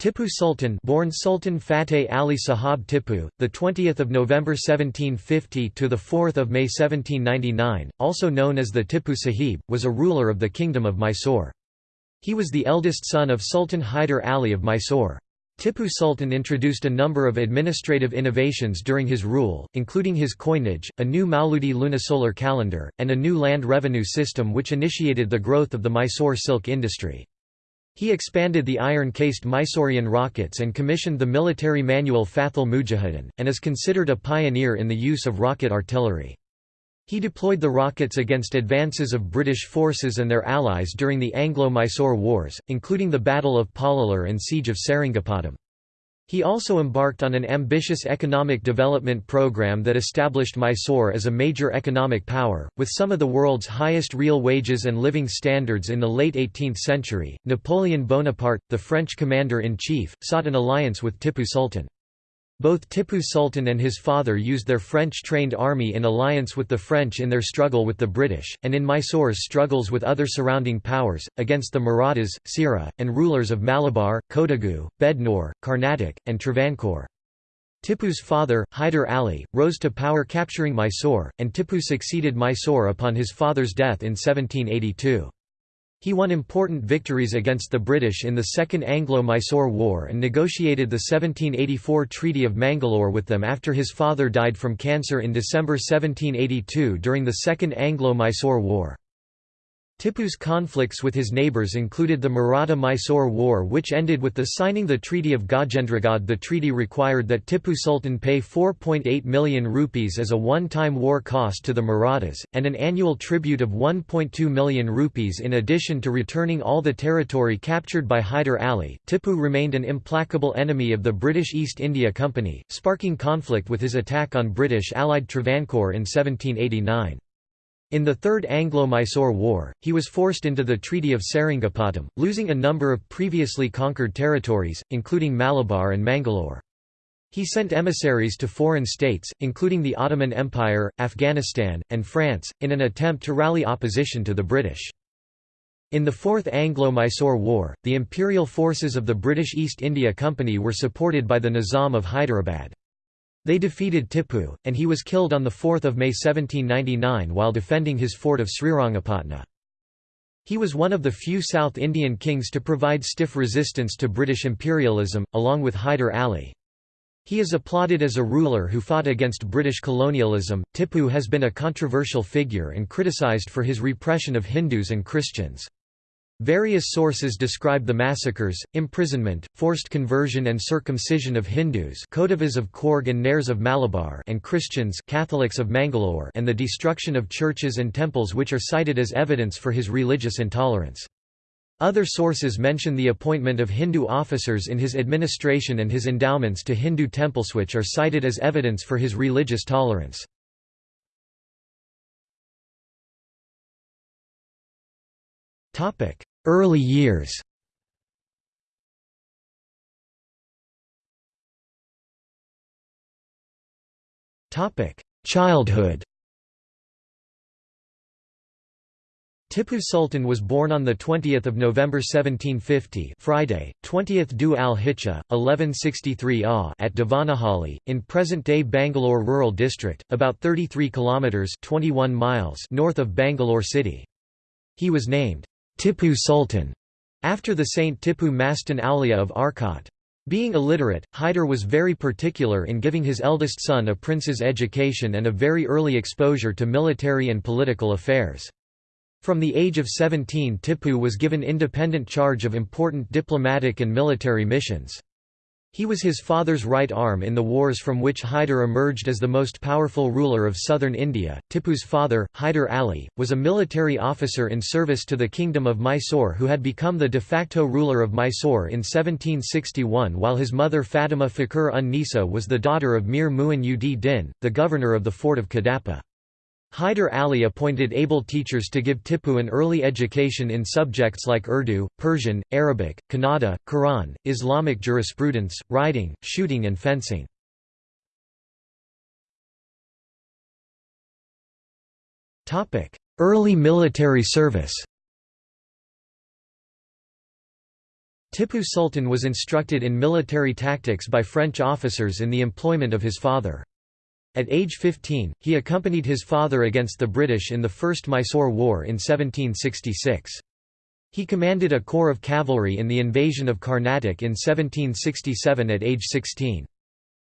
Tipu Sultan, born Sultan Fateh Ali Sahab Tipu, the 20th of November 1750 to the 4th of May 1799, also known as the Tipu Sahib, was a ruler of the kingdom of Mysore. He was the eldest son of Sultan Hyder Ali of Mysore. Tipu Sultan introduced a number of administrative innovations during his rule, including his coinage, a new Mauludi lunisolar calendar, and a new land revenue system which initiated the growth of the Mysore silk industry. He expanded the iron-cased Mysorean rockets and commissioned the military manual Fathul Mujahideen, and is considered a pioneer in the use of rocket artillery. He deployed the rockets against advances of British forces and their allies during the Anglo-Mysore Wars, including the Battle of Pollilur and Siege of Seringapatam. He also embarked on an ambitious economic development program that established Mysore as a major economic power, with some of the world's highest real wages and living standards in the late 18th century. Napoleon Bonaparte, the French commander in chief, sought an alliance with Tipu Sultan. Both Tipu Sultan and his father used their French-trained army in alliance with the French in their struggle with the British, and in Mysore's struggles with other surrounding powers, against the Marathas, Sira, and rulers of Malabar, Kodagu, Bednore, Carnatic, and Travancore. Tipu's father, Hyder Ali, rose to power capturing Mysore, and Tipu succeeded Mysore upon his father's death in 1782. He won important victories against the British in the Second Anglo-Mysore War and negotiated the 1784 Treaty of Mangalore with them after his father died from cancer in December 1782 during the Second Anglo-Mysore War. Tipu's conflicts with his neighbours included the Maratha-Mysore War which ended with the signing the Treaty of Gajendragad The treaty required that Tipu Sultan pay 4.8 million rupees as a one-time war cost to the Marathas, and an annual tribute of 1.2 million rupees in addition to returning all the territory captured by Hyder Ali. Tipu remained an implacable enemy of the British East India Company, sparking conflict with his attack on British allied Travancore in 1789. In the Third Anglo-Mysore War, he was forced into the Treaty of Seringapatam, losing a number of previously conquered territories, including Malabar and Mangalore. He sent emissaries to foreign states, including the Ottoman Empire, Afghanistan, and France, in an attempt to rally opposition to the British. In the Fourth Anglo-Mysore War, the imperial forces of the British East India Company were supported by the Nizam of Hyderabad. They defeated Tipu, and he was killed on 4 May 1799 while defending his fort of Srirangapatna. He was one of the few South Indian kings to provide stiff resistance to British imperialism, along with Hyder Ali. He is applauded as a ruler who fought against British colonialism. Tipu has been a controversial figure and criticized for his repression of Hindus and Christians. Various sources describe the massacres, imprisonment, forced conversion and circumcision of Hindus Kodavas of Coorg and Nairs of Malabar and Christians Catholics of Mangalore and the destruction of churches and temples which are cited as evidence for his religious intolerance. Other sources mention the appointment of Hindu officers in his administration and his endowments to Hindu temples which are cited as evidence for his religious tolerance. Topic: Early years Childhood Tipu Sultan was born on 20 November 1750 Friday, 20th Dhu al-Hijjah, 1163 AH at Devanahalli, in present-day Bangalore Rural District, about 33 kilometres 21 miles north of Bangalore city. He was named Tipu Sultan, after the Saint Tipu Mastan Aulia of Arcot. Being illiterate, Hyder was very particular in giving his eldest son a prince's education and a very early exposure to military and political affairs. From the age of 17 Tipu was given independent charge of important diplomatic and military missions. He was his father's right arm in the wars from which Hyder emerged as the most powerful ruler of southern India. Tipu's father, Hyder Ali, was a military officer in service to the Kingdom of Mysore who had become the de facto ruler of Mysore in 1761 while his mother Fatima Fakhr un Nisa was the daughter of Mir Muin ud Din, the governor of the fort of Kadapa. Hyder Ali appointed able teachers to give Tipu an early education in subjects like Urdu, Persian, Arabic, Kannada, Quran, Islamic jurisprudence, riding, shooting and fencing. Early military service Tippu Sultan was instructed in military tactics by French officers in the employment of his father. At age 15, he accompanied his father against the British in the First Mysore War in 1766. He commanded a corps of cavalry in the invasion of Carnatic in 1767 at age 16.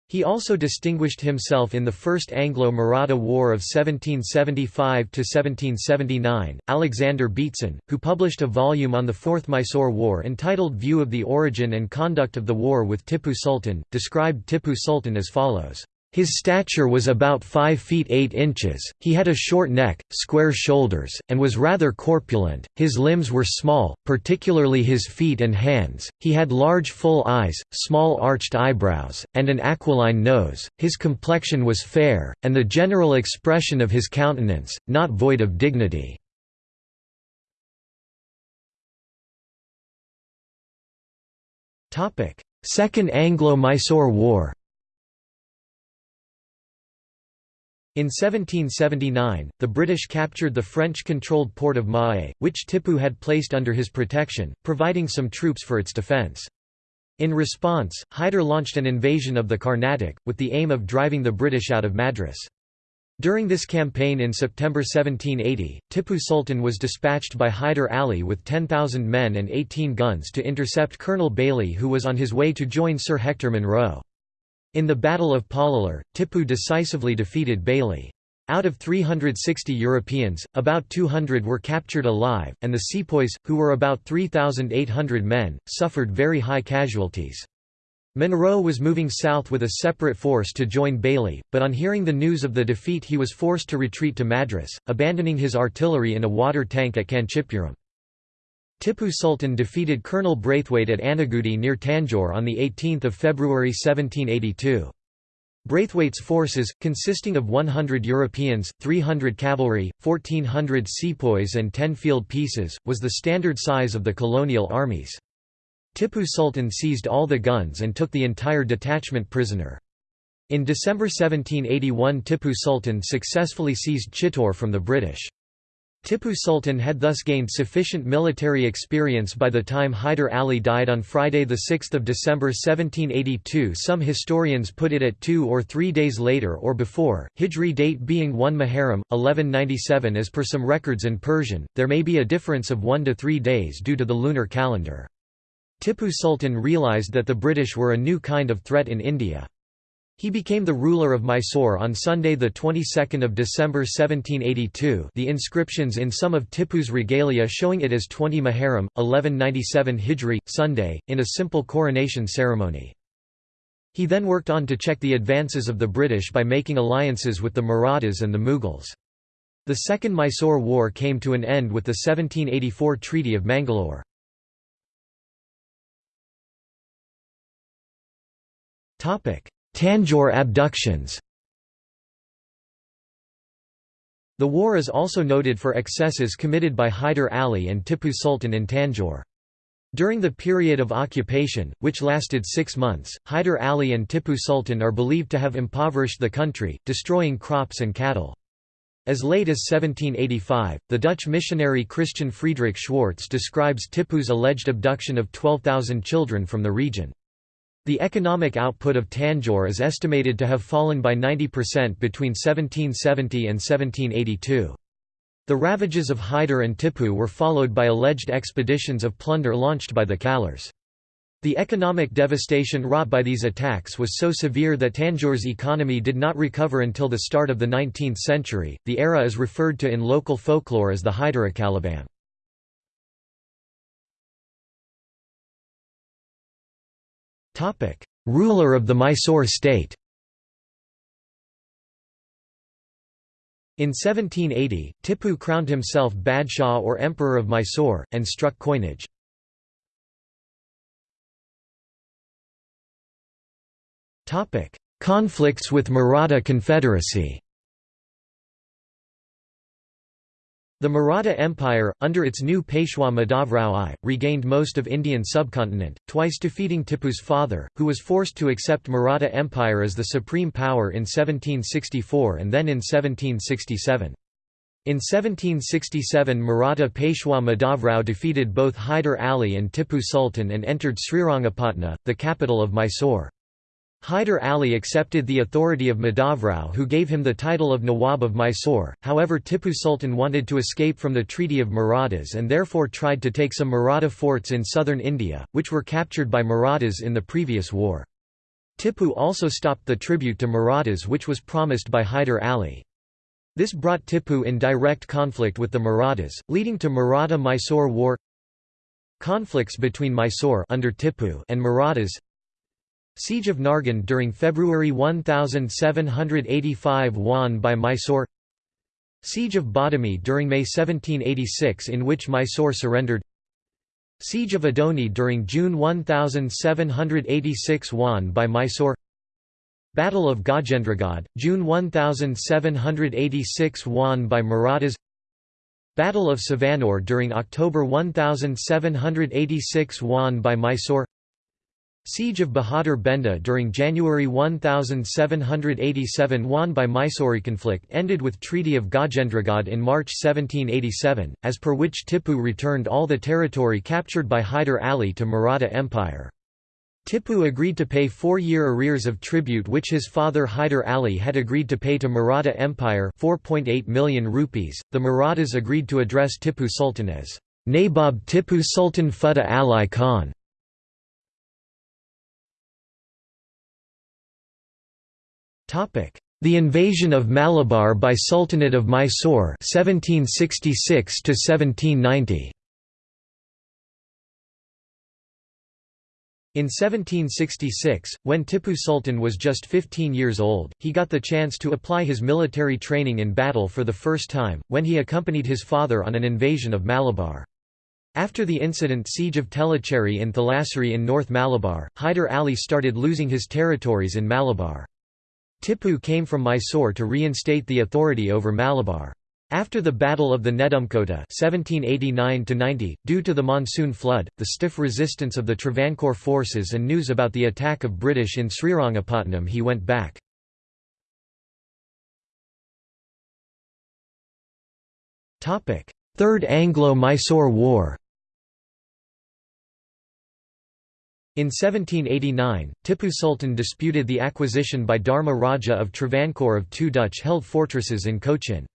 He also distinguished himself in the First Anglo-Maratha War of 1775–1779. Alexander Beatson, who published a volume on the Fourth Mysore War entitled View of the Origin and Conduct of the War with Tippu Sultan, described Tippu Sultan as follows. His stature was about 5 feet 8 inches, he had a short neck, square shoulders, and was rather corpulent, his limbs were small, particularly his feet and hands, he had large full eyes, small arched eyebrows, and an aquiline nose, his complexion was fair, and the general expression of his countenance, not void of dignity. Second Anglo-Mysore War In 1779, the British captured the French-controlled port of Mahé, which Tippu had placed under his protection, providing some troops for its defence. In response, Hyder launched an invasion of the Carnatic, with the aim of driving the British out of Madras. During this campaign in September 1780, Tippu Sultan was dispatched by Hyder Ali with 10,000 men and 18 guns to intercept Colonel Baillie who was on his way to join Sir Hector Munro. In the Battle of Pollilur, Tippu decisively defeated Baillie. Out of 360 Europeans, about 200 were captured alive, and the sepoys, who were about 3,800 men, suffered very high casualties. Munro was moving south with a separate force to join Baillie, but on hearing the news of the defeat he was forced to retreat to Madras, abandoning his artillery in a water tank at Kanchipuram. Tippu Sultan defeated Colonel Braithwaite at Anagudi near Tanjore on 18 February 1782. Braithwaite's forces, consisting of 100 Europeans, 300 cavalry, 1,400 sepoys and 10 field pieces, was the standard size of the colonial armies. Tippu Sultan seized all the guns and took the entire detachment prisoner. In December 1781 Tippu Sultan successfully seized Chittor from the British. Tippu Sultan had thus gained sufficient military experience by the time Hyder Ali died on Friday 6 December 1782 some historians put it at two or three days later or before, Hijri date being 1 Muharram, 1197 as per some records in Persian, there may be a difference of one to three days due to the lunar calendar. Tippu Sultan realised that the British were a new kind of threat in India. He became the ruler of Mysore on Sunday the 22nd of December 1782. The inscriptions in some of Tippu's regalia showing it as 20 Muharram 1197 Hijri Sunday in a simple coronation ceremony. He then worked on to check the advances of the British by making alliances with the Marathas and the Mughals. The Second Mysore War came to an end with the 1784 Treaty of Mangalore. Topic: Tanjore abductions The war is also noted for excesses committed by Hyder Ali and Tippu Sultan in Tanjore. During the period of occupation, which lasted six months, Hyder Ali and Tippu Sultan are believed to have impoverished the country, destroying crops and cattle. As late as 1785, the Dutch missionary Christian Friedrich Schwartz describes Tippu's alleged abduction of 12,000 children from the region. The economic output of Tanjore is estimated to have fallen by 90% between 1770 and 1782. The ravages of Hyder and Tippu were followed by alleged expeditions of plunder launched by the Kalars. The economic devastation wrought by these attacks was so severe that Tanjore's economy did not recover until the start of the 19th century. The era is referred to in local folklore as the Hyderacalabam. Ruler of the Mysore state In 1780, Tippu crowned himself Badshah or Emperor of Mysore, and struck coinage. Conflicts with Maratha Confederacy The Maratha Empire, under its new Peshwa Madhavrao I, regained most of Indian subcontinent, twice defeating Tippu's father, who was forced to accept Maratha Empire as the supreme power in 1764 and then in 1767. In 1767 Maratha Peshwa Madhavrao defeated both Hyder Ali and Tippu Sultan and entered Srirangapatna, the capital of Mysore. Hyder Ali accepted the authority of Madhavrao who gave him the title of Nawab of Mysore, however Tippu Sultan wanted to escape from the Treaty of Marathas and therefore tried to take some Maratha forts in southern India, which were captured by Marathas in the previous war. Tippu also stopped the tribute to Marathas which was promised by Hyder Ali. This brought Tippu in direct conflict with the Marathas, leading to Maratha-Mysore War Conflicts between Mysore under Tippu and Marathas Siege of Nargund during February 1785 won by Mysore. Siege of Badami during May 1786 in which Mysore surrendered. Siege of Adoni during June 1786 won by Mysore. Battle of Gajendragad, June 1786 won by Marathas. Battle of Savanore during October 1786 won by Mysore Siege of Bahadur Benda during January 1787 won by Mysore conflict ended with Treaty of Gajendragad in March 1787, as per which Tippu returned all the territory captured by Hyder Ali to Maratha Empire. Tippu agreed to pay four-year arrears of tribute which his father Hyder Ali had agreed to pay to Maratha Empire 4.8 million rupees. The Marathas agreed to address Tippu Sultan as Nabob Tippu Sultan Futteh Ali Khan. The invasion of Malabar by Sultanate of Mysore 1766 to 1790 In 1766, when Tippu Sultan was just 15 years old, he got the chance to apply his military training in battle for the first time, when he accompanied his father on an invasion of Malabar. After the incident Siege of Tellicherry in Thalassery in North Malabar, Hyder Ali started losing his territories in Malabar. Tippu came from Mysore to reinstate the authority over Malabar. After the Battle of the Nedumkota 1789 due to the monsoon flood, the stiff resistance of the Travancore forces and news about the attack of British in Srirangapatnam he went back. Third Anglo-Mysore War In 1789, Tippu Sultan disputed the acquisition by Dharma Raja of Travancore of two Dutch-held fortresses in Cochin.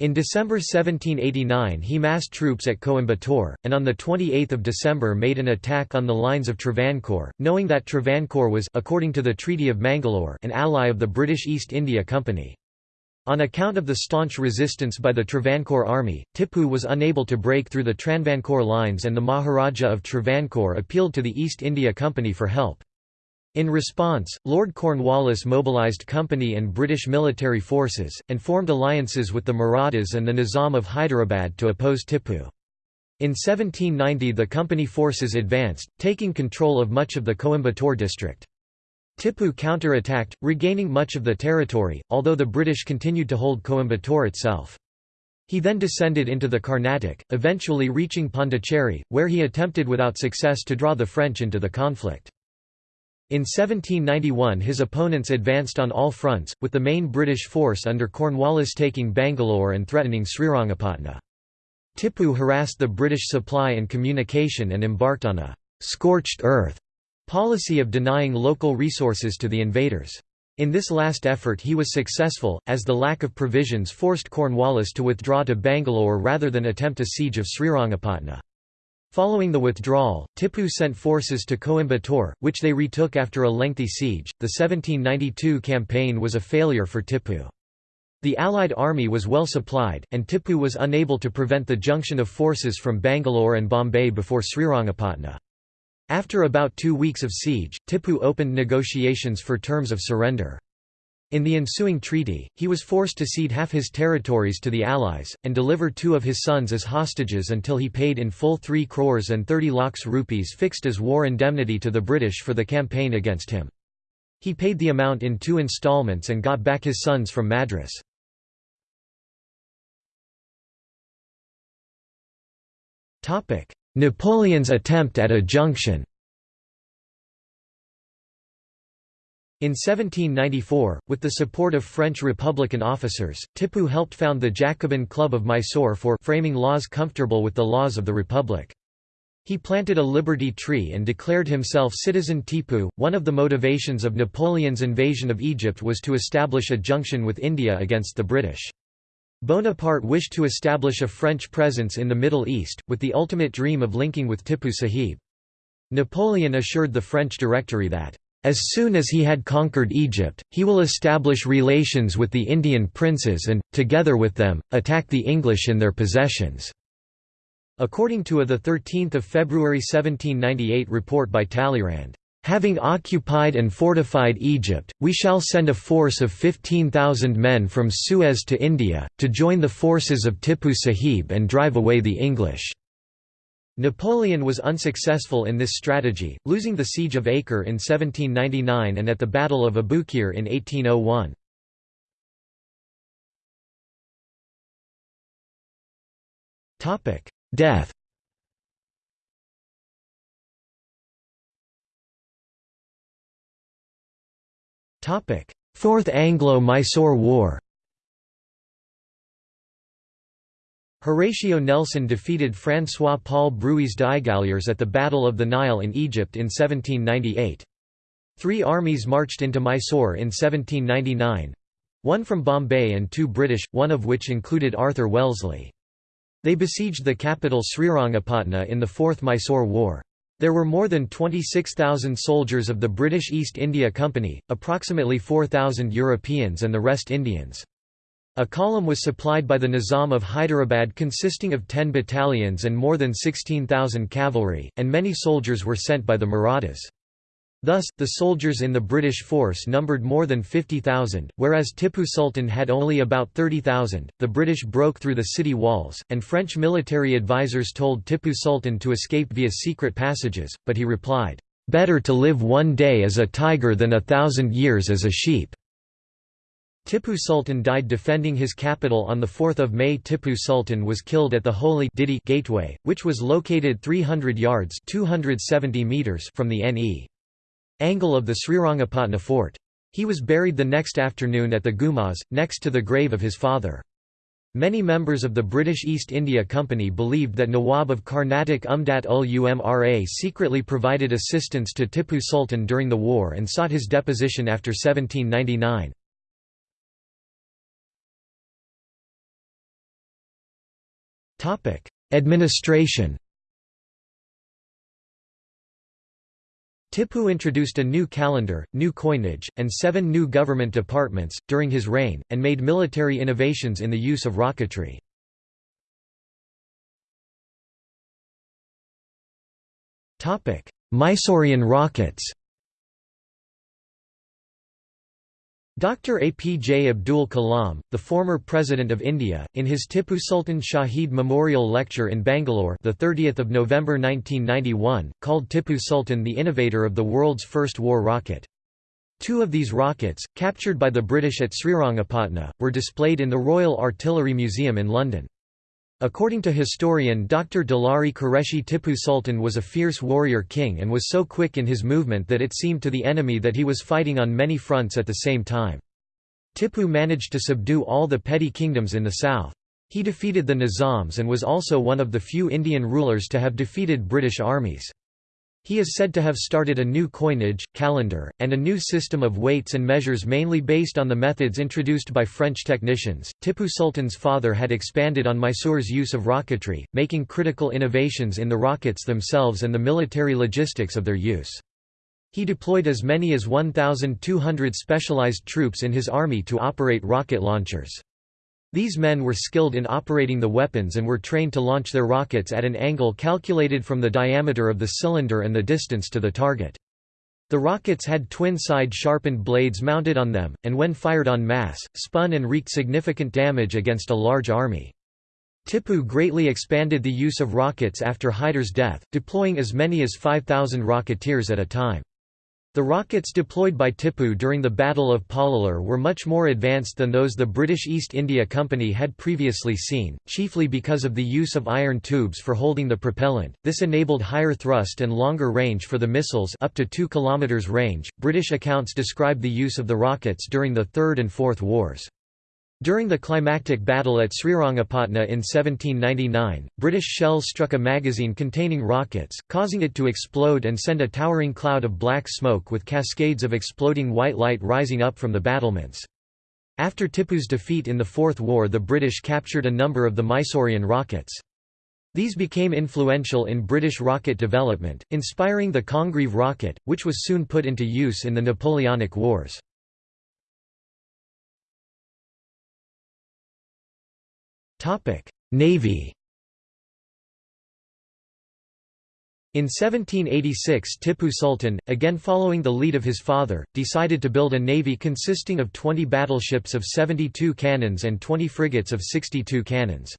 In December 1789 he massed troops at Coimbatore, and on 28 December made an attack on the lines of Travancore, knowing that Travancore was according to the Treaty of Mangalore an ally of the British East India Company. On account of the staunch resistance by the Travancore army, Tippu was unable to break through the Travancore lines and the Maharaja of Travancore appealed to the East India Company for help. In response, Lord Cornwallis mobilised company and British military forces, and formed alliances with the Marathas and the Nizam of Hyderabad to oppose Tippu. In 1790 the company forces advanced, taking control of much of the Coimbatore district. Tippu counter-attacked, regaining much of the territory, although the British continued to hold Coimbatore itself. He then descended into the Carnatic, eventually reaching Pondicherry, where he attempted without success to draw the French into the conflict. In 1791 his opponents advanced on all fronts, with the main British force under Cornwallis taking Bangalore and threatening Srirangapatna. Tippu harassed the British supply and communication and embarked on a «scorched earth» policy of denying local resources to the invaders. In this last effort he was successful, as the lack of provisions forced Cornwallis to withdraw to Bangalore rather than attempt a siege of Srirangapatna. Following the withdrawal, Tippu sent forces to Coimbatore, which they retook after a lengthy siege. The 1792 campaign was a failure for Tippu. The Allied army was well supplied, and Tippu was unable to prevent the junction of forces from Bangalore and Bombay before Srirangapatna. After about two weeks of siege, Tippu opened negotiations for terms of surrender. In the ensuing treaty, he was forced to cede half his territories to the Allies, and deliver two of his sons as hostages until he paid in full 3 crores and 30 lakhs rupees fixed as war indemnity to the British for the campaign against him. He paid the amount in two installments and got back his sons from Madras. Napoleon's attempt at a junction In 1794, with the support of French Republican officers, Tipu helped found the Jacobin Club of Mysore for framing laws comfortable with the laws of the Republic. He planted a liberty tree and declared himself citizen Tipu. One of the motivations of Napoleon's invasion of Egypt was to establish a junction with India against the British. Bonaparte wished to establish a French presence in the Middle East, with the ultimate dream of linking with Tipu Sahib. Napoleon assured the French Directory that, "...as soon as he had conquered Egypt, he will establish relations with the Indian princes and, together with them, attack the English in their possessions." According to a 13 February 1798 report by Talleyrand, Having occupied and fortified Egypt, we shall send a force of 15,000 men from Suez to India, to join the forces of Tipu Sahib and drive away the English." Napoleon was unsuccessful in this strategy, losing the Siege of Acre in 1799 and at the Battle of Abukir in 1801. Death Fourth Anglo-Mysore War Horatio Nelson defeated François-Paul Brueys d'Aigualiers at the Battle of the Nile in Egypt in 1798. Three armies marched into Mysore in 1799—one from Bombay and two British, one of which included Arthur Wellesley. They besieged the capital Srirangapatna in the Fourth Mysore War. There were more than 26,000 soldiers of the British East India Company, approximately 4,000 Europeans and the rest Indians. A column was supplied by the Nizam of Hyderabad consisting of 10 battalions and more than 16,000 cavalry, and many soldiers were sent by the Marathas. Thus, the soldiers in the British force numbered more than 50,000, whereas Tipu Sultan had only about 30,000. The British broke through the city walls, and French military advisers told Tipu Sultan to escape via secret passages, but he replied, Better to live one day as a tiger than a thousand years as a sheep. Tipu Sultan died defending his capital on 4 May Tipu Sultan was killed at the Holy Didi Gateway, which was located 300 yards 270 meters from the NE angle of the Srirangapatna fort. He was buried the next afternoon at the Gumbaz, next to the grave of his father. Many members of the British East India Company believed that Nawab of Carnatic Umdat ul Umra secretly provided assistance to Tipu Sultan during the war and sought his deposition after 1799. Administration Tipu introduced a new calendar, new coinage, and seven new government departments, during his reign, and made military innovations in the use of rocketry. Mysorean rockets Dr. APJ Abdul Kalam, the former President of India, in his Tipu Sultan Shahid Memorial Lecture in Bangalore the 30th of November 1991, called Tipu Sultan the innovator of the world's first war rocket. Two of these rockets, captured by the British at Srirangapatna, were displayed in the Royal Artillery Museum in London. According to historian Dr. Dulari Qureshi Tipu Sultan was a fierce warrior king and was so quick in his movement that it seemed to the enemy that he was fighting on many fronts at the same time. Tipu managed to subdue all the petty kingdoms in the south. He defeated the Nizams and was also one of the few Indian rulers to have defeated British armies. He is said to have started a new coinage, calendar, and a new system of weights and measures mainly based on the methods introduced by French technicians. Tipu Sultan's father had expanded on Mysore's use of rocketry, making critical innovations in the rockets themselves and the military logistics of their use. He deployed as many as 1,200 specialized troops in his army to operate rocket launchers. These men were skilled in operating the weapons and were trained to launch their rockets at an angle calculated from the diameter of the cylinder and the distance to the target. The rockets had twin-side sharpened blades mounted on them, and when fired en masse, spun and wreaked significant damage against a large army. Tipu greatly expanded the use of rockets after Hyder's death, deploying as many as 5,000 rocketeers at a time. The rockets deployed by Tipu during the Battle of Pollilur were much more advanced than those the British East India Company had previously seen, chiefly because of the use of iron tubes for holding the propellant. This enabled higher thrust and longer range for the missiles up to 2 km range. British accounts describe the use of the rockets during the Third and Fourth Wars. During the climactic battle at Srirangapatna in 1799, British shells struck a magazine containing rockets, causing it to explode and send a towering cloud of black smoke with cascades of exploding white light rising up from the battlements. After Tipu's defeat in the Fourth War the British captured a number of the Mysorean rockets. These became influential in British rocket development, inspiring the Congreve rocket, which was soon put into use in the Napoleonic Wars. Navy In 1786 Tipu Sultan, again following the lead of his father, decided to build a navy consisting of 20 battleships of 72 cannons and 20 frigates of 62 cannons.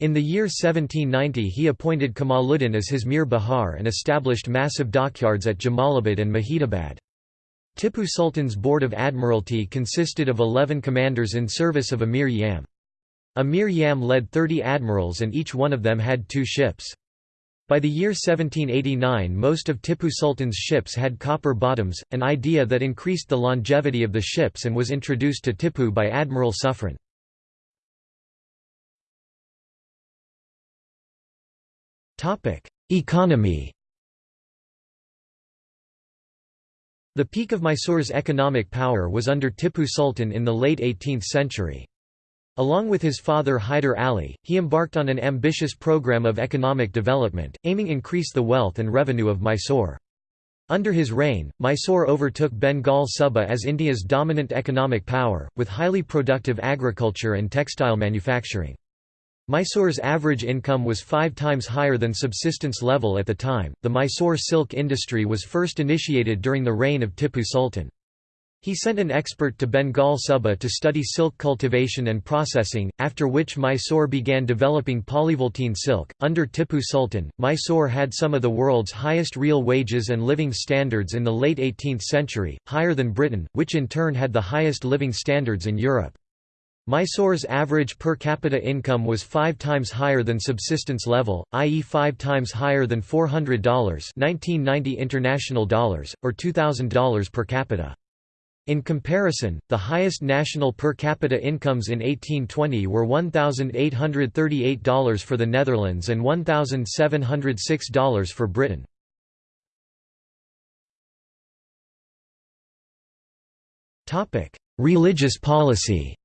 In the year 1790 he appointed Kamaluddin as his Mir Bahar and established massive dockyards at Jamalabad and Majidabad. Tipu Sultan's Board of Admiralty consisted of 11 commanders in service of Amir Yam. Amir Yam led 30 admirals and each one of them had two ships. By the year 1789 most of Tipu Sultan's ships had copper bottoms, an idea that increased the longevity of the ships and was introduced to Tipu by Admiral Suffren. Economy The peak of Mysore's economic power was under Tipu Sultan in the late 18th century. Along with his father Hyder Ali, he embarked on an ambitious program of economic development, aiming to increase the wealth and revenue of Mysore. Under his reign, Mysore overtook Bengal Suba as India's dominant economic power, with highly productive agriculture and textile manufacturing. Mysore's average income was five times higher than subsistence level at the time. The Mysore silk industry was first initiated during the reign of Tipu Sultan. He sent an expert to Bengal Suba to study silk cultivation and processing, after which Mysore began developing polyvoltine silk. Under Tipu Sultan, Mysore had some of the world's highest real wages and living standards in the late 18th century, higher than Britain, which in turn had the highest living standards in Europe. Mysore's average per capita income was five times higher than subsistence level, i.e. five times higher than $400 1990 international dollars, or $2,000 per capita. In comparison, the highest national per capita incomes in 1820 were $1,838 for the Netherlands and $1,706 for Britain. Religious policy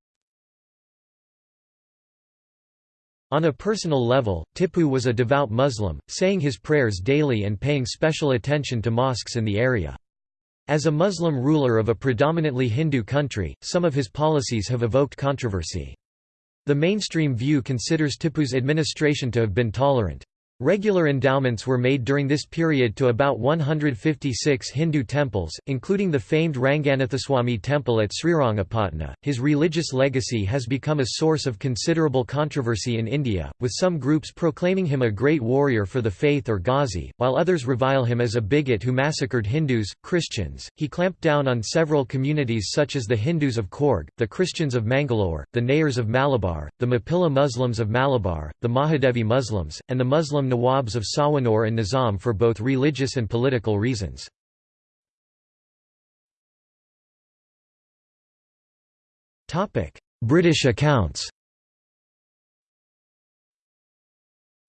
On a personal level, Tipu was a devout Muslim, saying his prayers daily and paying special attention to mosques in the area. As a Muslim ruler of a predominantly Hindu country, some of his policies have evoked controversy. The mainstream view considers Tipu's administration to have been tolerant. Regular endowments were made during this period to about 156 Hindu temples, including the famed Ranganathaswamy temple at Srirangapatna. His religious legacy has become a source of considerable controversy in India, with some groups proclaiming him a great warrior for the faith or Ghazi, while others revile him as a bigot who massacred Hindus, Christians. He clamped down on several communities such as the Hindus of Coorg, the Christians of Mangalore, the Nayars of Malabar, the Mapilla Muslims of Malabar, the Mahadevi Muslims, and the Muslim Nawabs of Savanore and Nizam for both religious and political reasons. British accounts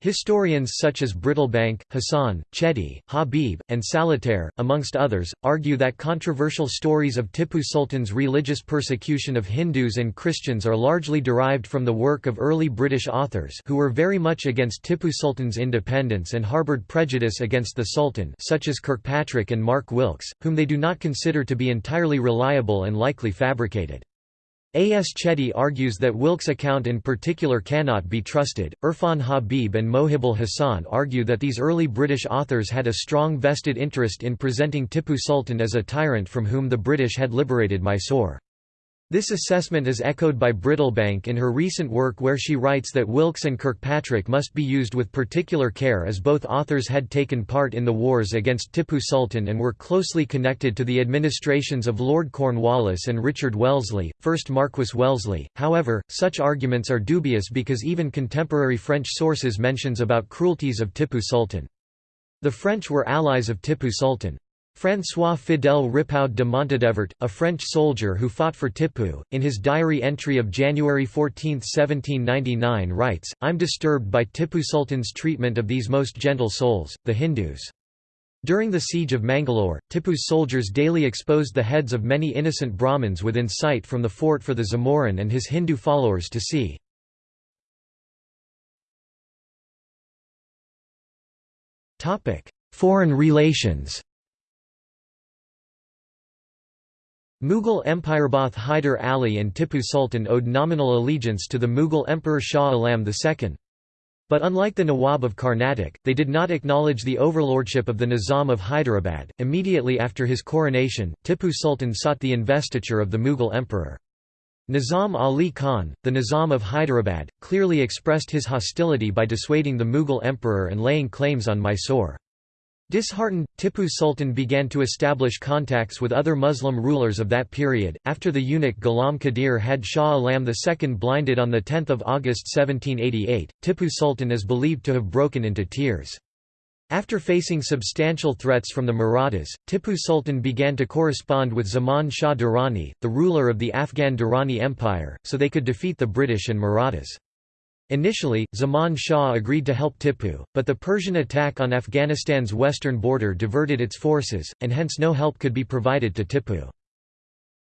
Historians such as Brittlebank, Hassan, Chetty, Habib, and Saletore, amongst others, argue that controversial stories of Tipu Sultan's religious persecution of Hindus and Christians are largely derived from the work of early British authors who were very much against Tipu Sultan's independence and harboured prejudice against the Sultan such as Kirkpatrick and Mark Wilkes, whom they do not consider to be entirely reliable and likely fabricated. A. S. Chetty argues that Wilkes' account in particular cannot be trusted. Irfan Habib and Mohibul Hassan argue that these early British authors had a strong vested interest in presenting Tipu Sultan as a tyrant from whom the British had liberated Mysore. This assessment is echoed by Brittlebank in her recent work where she writes that Wilkes and Kirkpatrick must be used with particular care as both authors had taken part in the wars against Tippu Sultan and were closely connected to the administrations of Lord Cornwallis and Richard Wellesley, 1st Marquess Wellesley. However, such arguments are dubious because even contemporary French sources mentions about cruelties of Tippu Sultan. The French were allies of Tippu Sultan. François Fidèle Ripaud de Montaudevert, a French soldier who fought for Tippu, in his diary entry of January 14, 1799 writes, I'm disturbed by Tippu Sultan's treatment of these most gentle souls, the Hindus. During the siege of Mangalore, Tippu's soldiers daily exposed the heads of many innocent Brahmins within sight from the fort for the Zamorin and his Hindu followers to see. Foreign relations Mughal Empireboth Hyder Ali and Tippu Sultan owed nominal allegiance to the Mughal Emperor Shah Alam II. But unlike the Nawab of Carnatic, they did not acknowledge the overlordship of the Nizam of Hyderabad. Immediately after his coronation, Tippu Sultan sought the investiture of the Mughal emperor. Nizam Ali Khan, the Nizam of Hyderabad, clearly expressed his hostility by dissuading the Mughal emperor and laying claims on Mysore. Disheartened, Tippu Sultan began to establish contacts with other Muslim rulers of that period. After the eunuch Ghulam Qadir had Shah Alam II blinded on 10 August 1788, Tippu Sultan is believed to have broken into tears. After facing substantial threats from the Marathas, Tippu Sultan began to correspond with Zaman Shah Durrani, the ruler of the Afghan Durrani Empire, so they could defeat the British and Marathas. Initially, Zaman Shah agreed to help Tippu, but the Persian attack on Afghanistan's western border diverted its forces, and hence no help could be provided to Tippu.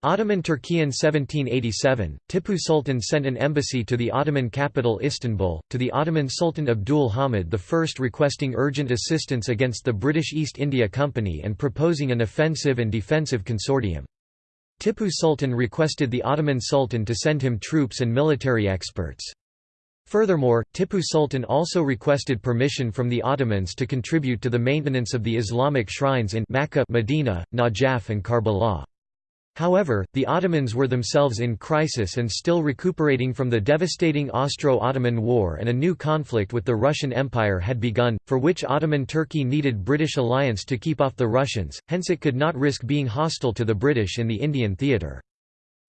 Ottoman Turkey in 1787, Tippu Sultan sent an embassy to the Ottoman capital Istanbul, to the Ottoman Sultan Abdul Hamid I requesting urgent assistance against the British East India Company and proposing an offensive and defensive consortium. Tippu Sultan requested the Ottoman Sultan to send him troops and military experts. Furthermore, Tippu Sultan also requested permission from the Ottomans to contribute to the maintenance of the Islamic shrines in Makkah, Medina, Najaf and Karbala. However, the Ottomans were themselves in crisis and still recuperating from the devastating Austro-Ottoman War and a new conflict with the Russian Empire had begun, for which Ottoman Turkey needed British alliance to keep off the Russians, hence it could not risk being hostile to the British in the Indian theatre.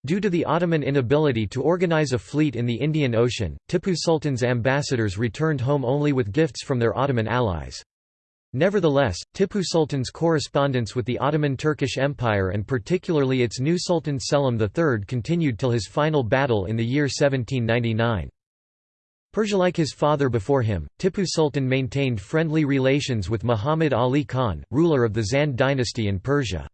Due to the Ottoman inability to organize a fleet in the Indian Ocean, Tippu Sultan's ambassadors returned home only with gifts from their Ottoman allies. Nevertheless, Tippu Sultan's correspondence with the Ottoman Turkish Empire and particularly its new Sultan Selim III continued till his final battle in the year 1799. Persia-like his father before him, Tippu Sultan maintained friendly relations with Muhammad Ali Khan, ruler of the Zand dynasty in Persia.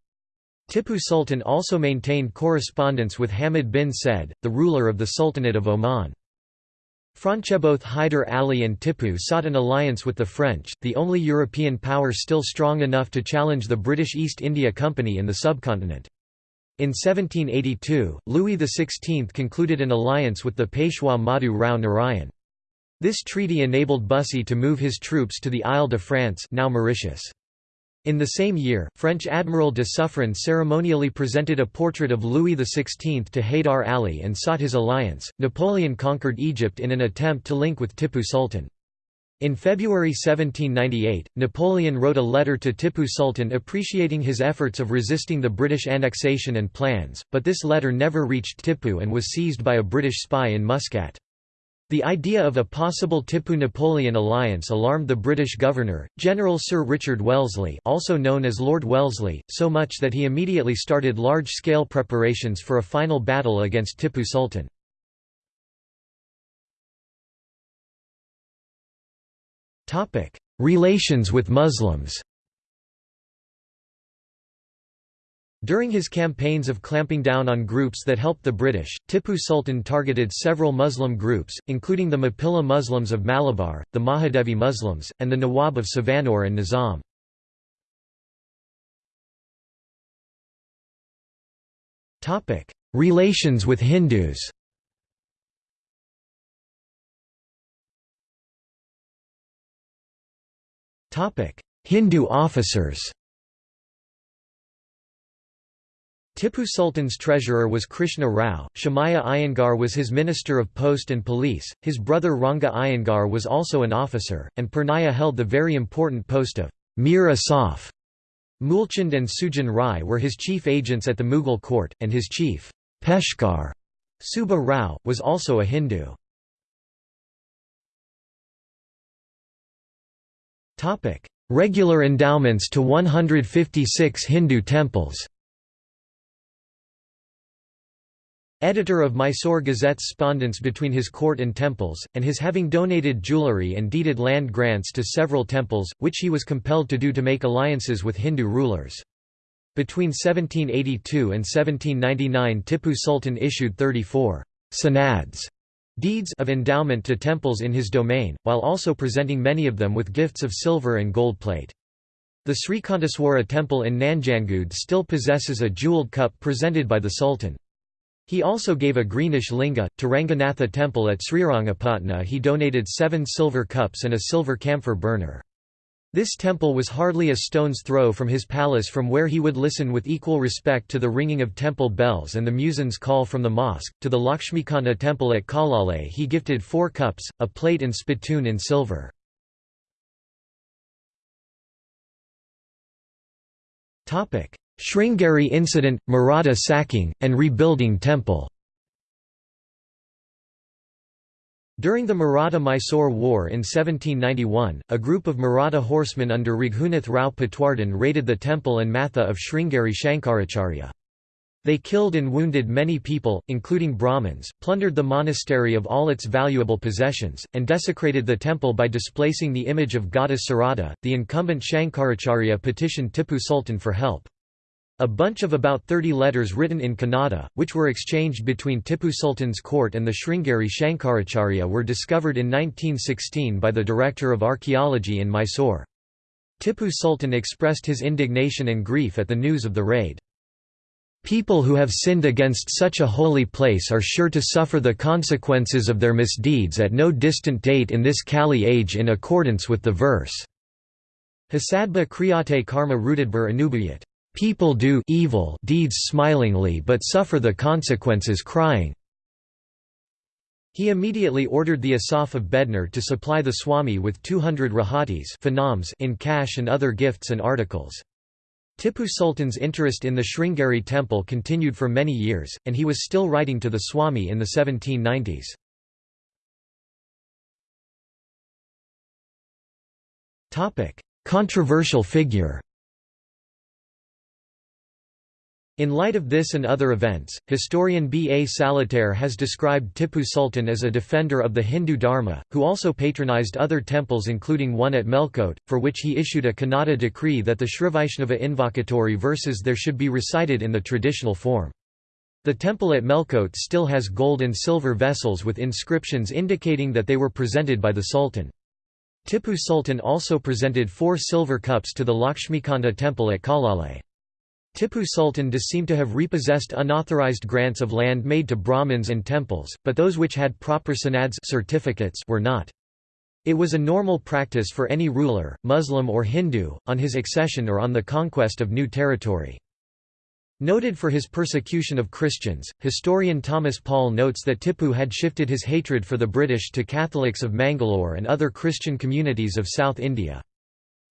Tippu Sultan also maintained correspondence with Hamid bin Said, the ruler of the Sultanate of Oman. Both Hyder Ali and Tippu sought an alliance with the French, the only European power still strong enough to challenge the British East India Company in the subcontinent. In 1782, Louis XVI concluded an alliance with the Peshwa Madhu Rao Narayan. This treaty enabled Bussy to move his troops to the Isle de France now Mauritius. In the same year, French Admiral de Suffren ceremonially presented a portrait of Louis XVI to Haydar Ali and sought his alliance. Napoleon conquered Egypt in an attempt to link with Tippu Sultan. In February 1798, Napoleon wrote a letter to Tippu Sultan appreciating his efforts of resisting the British annexation and plans, but this letter never reached Tippu and was seized by a British spy in Muscat. The idea of a possible Tippu-Napoleon alliance alarmed the British governor, General Sir Richard Wellesley also known as Lord Wellesley, so much that he immediately started large-scale preparations for a final battle against Tippu Sultan. Relations with Muslims During his campaigns of clamping down on groups that helped the British, Tippu Sultan targeted several Muslim groups, including the Mapilla Muslims of Malabar, the Mahadevi Muslims, and the Nawab of Savanore and Nizam. Relations with Hindus Hindu officers Tipu Sultan's treasurer was Krishna Rao, Shamaya Iyengar was his minister of post and police, his brother Ranga Iyengar was also an officer, and Purnaya held the very important post of Mir Asaf. Mulchand and Sujan Rai were his chief agents at the Mughal court, and his chief, Peshkar, Subba Rao, was also a Hindu. Regular endowments to 156 Hindu temples Editor of Mysore Gazette's spondence between his court and temples, and his having donated jewellery and deeded land grants to several temples, which he was compelled to do to make alliances with Hindu rulers. Between 1782 and 1799 Tipu Sultan issued 34 sanads deeds of endowment to temples in his domain, while also presenting many of them with gifts of silver and gold plate. The Srikanteswara temple in Nanjangud still possesses a jewelled cup presented by the Sultan. He also gave a greenish linga. To Ranganatha temple at Srirangapatna he donated seven silver cups and a silver camphor burner. This temple was hardly a stone's throw from his palace from where he would listen with equal respect to the ringing of temple bells and the muezzin's call from the mosque. To the Lakshmikanta temple at Kalale he gifted four cups, a plate and spittoon in silver. Sringeri incident, Maratha sacking, and rebuilding temple During the Maratha-Mysore War in 1791, a group of Maratha horsemen under Raghunath Rao Patwardhan raided the temple and matha of Sringeri Shankaracharya. They killed and wounded many people, including Brahmins, plundered the monastery of all its valuable possessions, and desecrated the temple by displacing the image of goddess Sarada. The incumbent Shankaracharya petitioned Tipu Sultan for help. A bunch of about 30 letters written in Kannada, which were exchanged between Tipu Sultan's court and the Sringeri Shankaracharya were discovered in 1916 by the Director of Archaeology in Mysore. Tipu Sultan expressed his indignation and grief at the news of the raid. People who have sinned against such a holy place are sure to suffer the consequences of their misdeeds at no distant date in this Kali age in accordance with the verse. Hasadba kriyate karma rudidbur anubuyat. People do evil deeds smilingly but suffer the consequences crying. He immediately ordered the Asaf of Bednur to supply the Swami with 200 rahatis in cash and other gifts and articles. Tipu Sultan's interest in the Sringeri temple continued for many years, and he was still writing to the Swami in the 1790s. Controversial figure In light of this and other events, historian B. A. Saletore has described Tipu Sultan as a defender of the Hindu Dharma, who also patronized other temples including one at Melkote, for which he issued a Kannada decree that the Srivaishnava invocatory verses there should be recited in the traditional form. The temple at Melkote still has gold and silver vessels with inscriptions indicating that they were presented by the Sultan. Tipu Sultan also presented four silver cups to the Lakshmikanta temple at Kalale. Tipu Sultan does seem to have repossessed unauthorized grants of land made to Brahmins and temples, but those which had proper sanads certificates were not. It was a normal practice for any ruler, Muslim or Hindu, on his accession or on the conquest of new territory. Noted for his persecution of Christians, historian Thomas Paul notes that Tipu had shifted his hatred for the British to Catholics of Mangalore and other Christian communities of South India.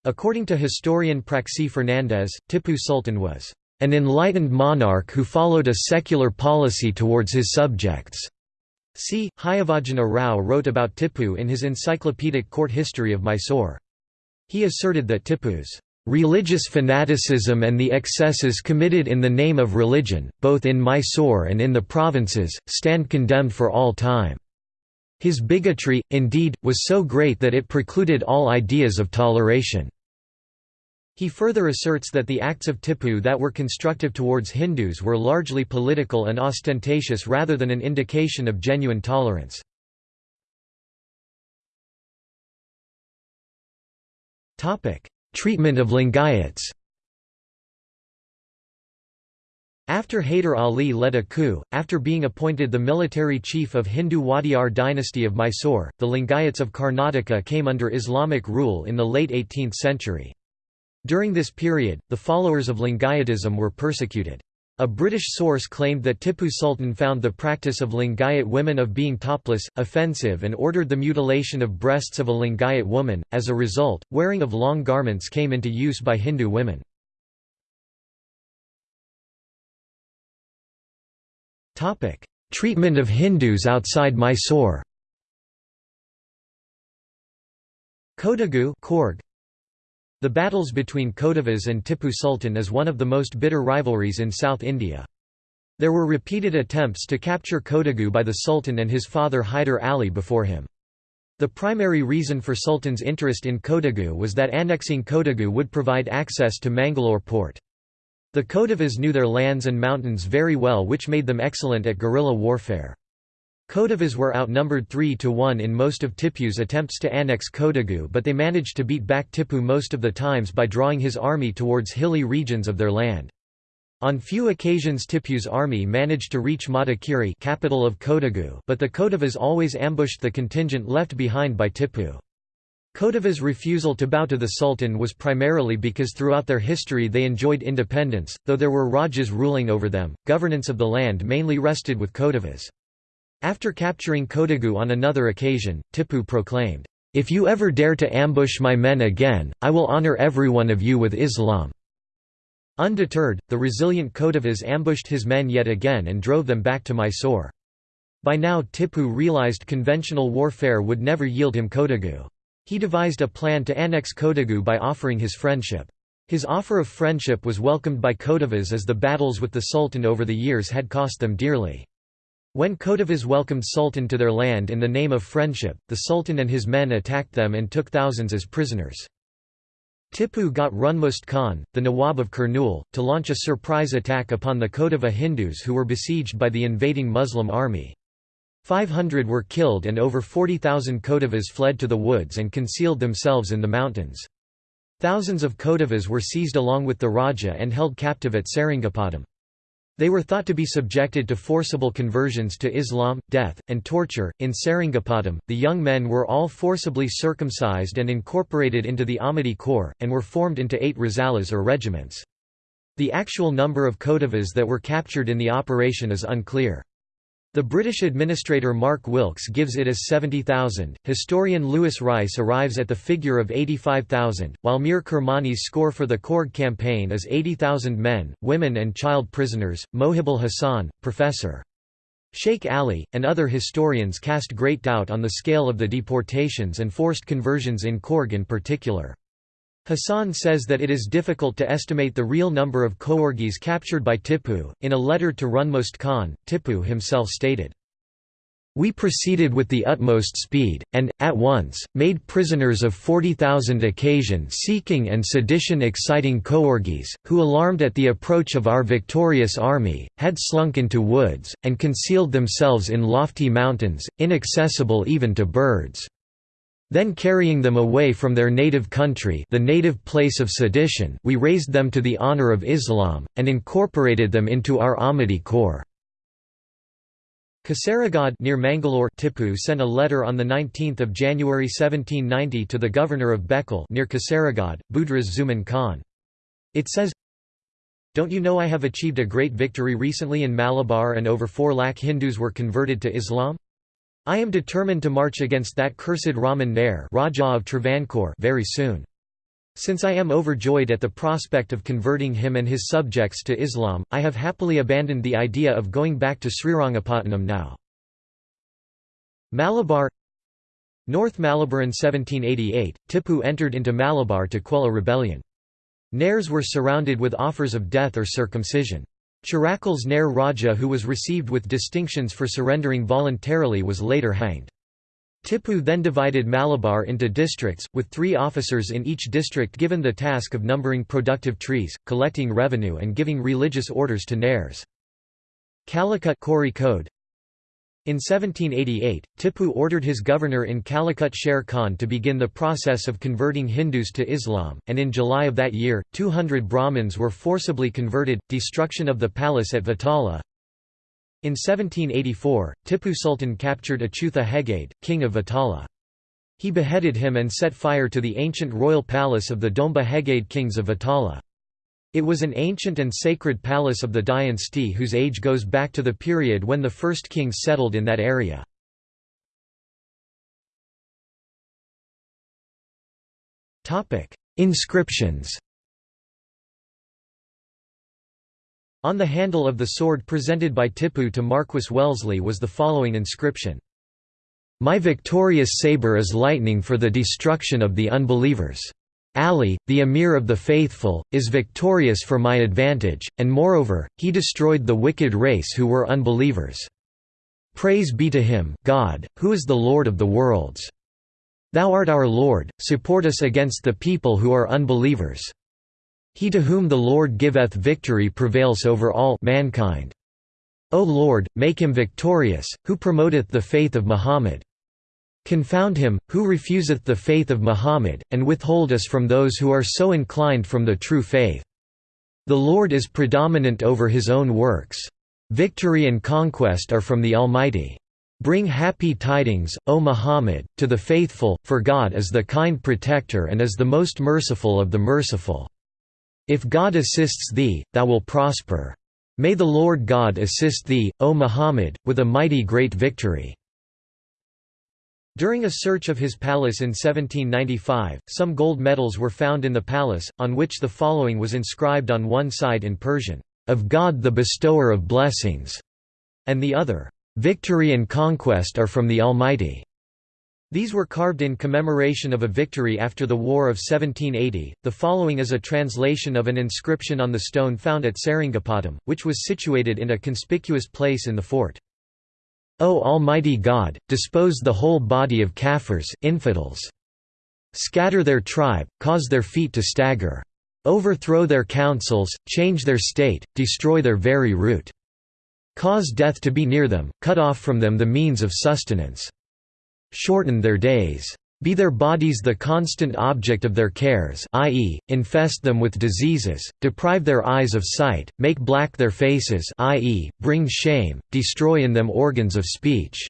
According to historian Praxy Fernandes, Tipu Sultan was an enlightened monarch who followed a secular policy towards his subjects. C. Hayavadana Rao wrote about Tipu in his encyclopedic court history of Mysore. He asserted that Tipu's religious fanaticism and the excesses committed in the name of religion, both in Mysore and in the provinces, stand condemned for all time. His bigotry, indeed, was so great that it precluded all ideas of toleration. He further asserts that the acts of Tipu that were constructive towards Hindus were largely political and ostentatious rather than an indication of genuine tolerance. Treatment of Lingayats After Haider Ali led a coup, after being appointed the military chief of Hindu Wadiyar dynasty of Mysore, the Lingayats of Karnataka came under Islamic rule in the late 18th century. During this period, the followers of Lingayatism were persecuted. A British source claimed that Tipu Sultan found the practice of Lingayat women of being topless, offensive and ordered the mutilation of breasts of a Lingayat woman. As a result, wearing of long garments came into use by Hindu women. Treatment of Hindus outside Mysore Kodagu Coorg. The battles between Kodavas and Tipu Sultan is one of the most bitter rivalries in South India. There were repeated attempts to capture Kodagu by the Sultan and his father Hyder Ali before him. The primary reason for Sultan's interest in Kodagu was that annexing Kodagu would provide access to Mangalore port. The Kodavas knew their lands and mountains very well which made them excellent at guerrilla warfare. Kodavas were outnumbered 3 to 1 in most of Tipu's attempts to annex Kodagu but they managed to beat back Tipu most of the times by drawing his army towards hilly regions of their land. On few occasions Tipu's army managed to reach Madikeri capital of Kodagu but the Kodavas always ambushed the contingent left behind by Tipu. Kodava's refusal to bow to the Sultan was primarily because throughout their history they enjoyed independence, though there were Rajas ruling over them, governance of the land mainly rested with Kodavas. After capturing Kodagu on another occasion, Tipu proclaimed, "'If you ever dare to ambush my men again, I will honour every one of you with Islam.' Undeterred, the resilient Kodavas ambushed his men yet again and drove them back to Mysore. By now Tipu realised conventional warfare would never yield him Kodagu. He devised a plan to annex Kodagu by offering his friendship. His offer of friendship was welcomed by Kodavas as the battles with the Sultan over the years had cost them dearly. When Kodavas welcomed Sultan to their land in the name of friendship, the Sultan and his men attacked them and took thousands as prisoners. Tipu got Runmust Khan, the Nawab of Kurnool, to launch a surprise attack upon the Kodava Hindus who were besieged by the invading Muslim army. 500 were killed and over 40,000 Kodavas fled to the woods and concealed themselves in the mountains. Thousands of Kodavas were seized along with the Raja and held captive at Seringapatam. They were thought to be subjected to forcible conversions to Islam, death, and torture. In Seringapatam, the young men were all forcibly circumcised and incorporated into the Ahmedy Corps, and were formed into eight razalas or regiments. The actual number of Kodavas that were captured in the operation is unclear. The British administrator Mark Wilkes gives it as 70,000, historian Lewis Rice arrives at the figure of 85,000, while Mir Kirmani's score for the Coorg campaign is 80,000 men, women and child prisoners. Mohibul Hassan, Professor. Sheikh Ali, and other historians cast great doubt on the scale of the deportations and forced conversions in Coorg in particular. Hassan says that it is difficult to estimate the real number of Koorgis captured by Tipu. In a letter to Runmust Khan, Tipu himself stated, we proceeded with the utmost speed, and, at once, made prisoners of 40,000 occasion-seeking and sedition-exciting Koorgis, who alarmed at the approach of our victorious army, had slunk into woods, and concealed themselves in lofty mountains, inaccessible even to birds. Then carrying them away from their native country the native place of sedition we raised them to the honor of Islam, and incorporated them into our Ahmedy Corps. Kasaragod near Mangalore Tipu sent a letter on 19 January 1790 to the governor of Bekal near Kasaragod, Budraz Zuman Khan. It says, Don't you know I have achieved a great victory recently in Malabar and over 4 lakh Hindus were converted to Islam? I am determined to march against that cursed Raman Nair Raja of Travancore very soon. Since I am overjoyed at the prospect of converting him and his subjects to Islam, I have happily abandoned the idea of going back to Srirangapatnam now. Malabar North Malabar in 1788, Tipu entered into Malabar to quell a rebellion. Nairs were surrounded with offers of death or circumcision. Chirakal's Nair Raja who was received with distinctions for surrendering voluntarily was later hanged. Tipu then divided Malabar into districts, with three officers in each district given the task of numbering productive trees, collecting revenue and giving religious orders to Nairs. Calicut Code in 1788, Tipu ordered his governor in Calicut Sher Khan to begin the process of converting Hindus to Islam, and in July of that year, 200 Brahmins were forcibly converted. Destruction of the palace at Vatala In 1784, Tipu Sultan captured Achutha Hegade, king of Vatala. He beheaded him and set fire to the ancient royal palace of the Domba Hegade kings of Vatala. It was an ancient and sacred palace of the dynasty whose age goes back to the period when the first kings settled in that area. Inscriptions On the handle of the sword presented by Tipu to Marquis Wellesley was the following inscription. My victorious sabre is lightning for the destruction of the unbelievers. Ali, the Emir of the faithful, is victorious for my advantage, and moreover, he destroyed the wicked race who were unbelievers. Praise be to him God, who is the Lord of the worlds. Thou art our Lord, support us against the people who are unbelievers. He to whom the Lord giveth victory prevails over all mankind. O Lord, make him victorious, who promoteth the faith of Muhammad. Confound him, who refuseth the faith of Muhammad, and withhold us from those who are so inclined from the true faith. The Lord is predominant over his own works. Victory and conquest are from the Almighty. Bring happy tidings, O Muhammad, to the faithful, for God is the kind protector and is the most merciful of the merciful. If God assists thee, thou will prosper. May the Lord God assist thee, O Muhammad, with a mighty great victory." During a search of his palace in 1795, some gold medals were found in the palace, on which the following was inscribed on one side in Persian, "'Of God the bestower of blessings' and the other, "'Victory and conquest are from the Almighty' These were carved in commemoration of a victory after the War of 1780. The following is a translation of an inscription on the stone found at Seringapatam, which was situated in a conspicuous place in the fort. O Almighty God, dispose the whole body of Kafirs infidels. Scatter their tribe, cause their feet to stagger. Overthrow their councils, change their state, destroy their very root. Cause death to be near them, cut off from them the means of sustenance shorten their days. Be their bodies the constant object of their cares i.e., infest them with diseases, deprive their eyes of sight, make black their faces i.e., bring shame, destroy in them organs of speech.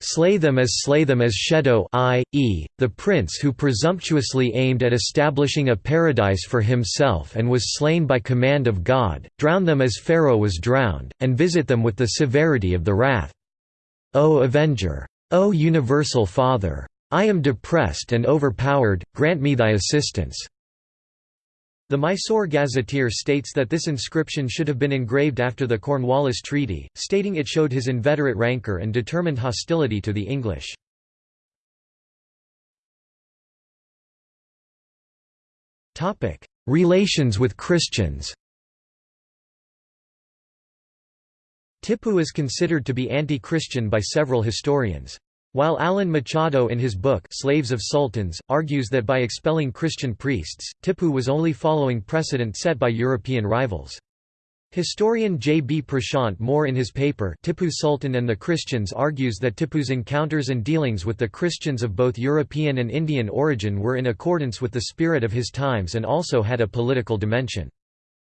Slay them as slay them as Shedo i.e., the prince who presumptuously aimed at establishing a paradise for himself and was slain by command of God, drown them as Pharaoh was drowned, and visit them with the severity of the wrath. O Avenger! O Universal Father! I am depressed and overpowered, grant me thy assistance." The Mysore Gazetteer states that this inscription should have been engraved after the Cornwallis Treaty, stating it showed his inveterate rancour and determined hostility to the English. Relations with Christians Tipu is considered to be anti-Christian by several historians. While Alan Machado in his book Slaves of Sultans, argues that by expelling Christian priests, Tipu was only following precedent set by European rivals. Historian J. B. Prashant More in his paper Tipu Sultan and the Christians argues that Tipu's encounters and dealings with the Christians of both European and Indian origin were in accordance with the spirit of his times and also had a political dimension.